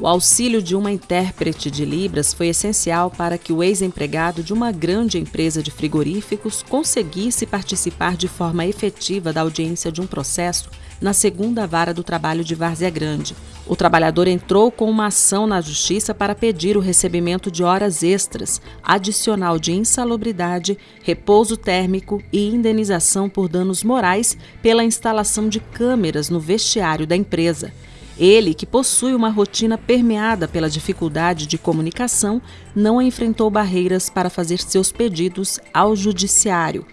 O auxílio de uma intérprete de Libras foi essencial para que o ex-empregado de uma grande empresa de frigoríficos conseguisse participar de forma efetiva da audiência de um processo na segunda vara do trabalho de Várzea Grande. O trabalhador entrou com uma ação na justiça para pedir o recebimento de horas extras, adicional de insalubridade, repouso térmico e indenização por danos morais pela instalação de câmeras no vestiário da empresa. Ele, que possui uma rotina permeada pela dificuldade de comunicação, não enfrentou barreiras para fazer seus pedidos ao Judiciário.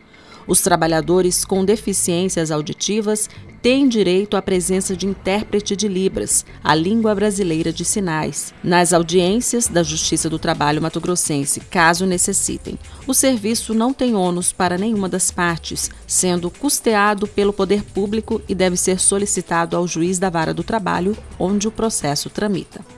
Os trabalhadores com deficiências auditivas têm direito à presença de intérprete de Libras, a língua brasileira de sinais, nas audiências da Justiça do Trabalho Mato Grossense, caso necessitem. O serviço não tem ônus para nenhuma das partes, sendo custeado pelo poder público e deve ser solicitado ao juiz da vara do trabalho, onde o processo tramita.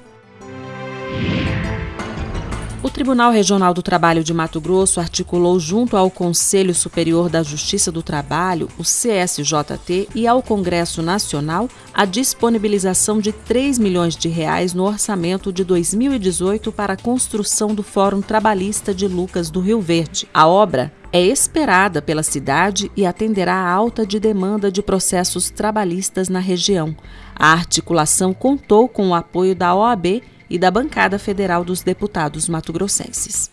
O Tribunal Regional do Trabalho de Mato Grosso articulou junto ao Conselho Superior da Justiça do Trabalho, o CSJT, e ao Congresso Nacional a disponibilização de 3 milhões de reais no orçamento de 2018 para a construção do Fórum Trabalhista de Lucas do Rio Verde. A obra é esperada pela cidade e atenderá à alta de demanda de processos trabalhistas na região. A articulação contou com o apoio da OAB e da bancada federal dos deputados mato-grossenses.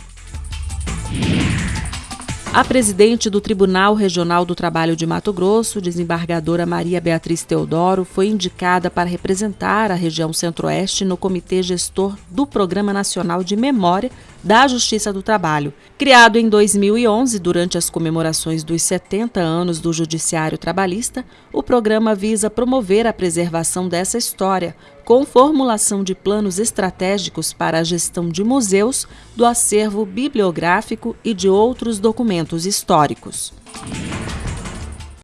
A presidente do Tribunal Regional do Trabalho de Mato Grosso, desembargadora Maria Beatriz Teodoro, foi indicada para representar a região Centro-Oeste no Comitê Gestor do Programa Nacional de Memória da Justiça do Trabalho. Criado em 2011, durante as comemorações dos 70 anos do Judiciário Trabalhista, o programa visa promover a preservação dessa história, com formulação de planos estratégicos para a gestão de museus, do acervo bibliográfico e de outros documentos históricos.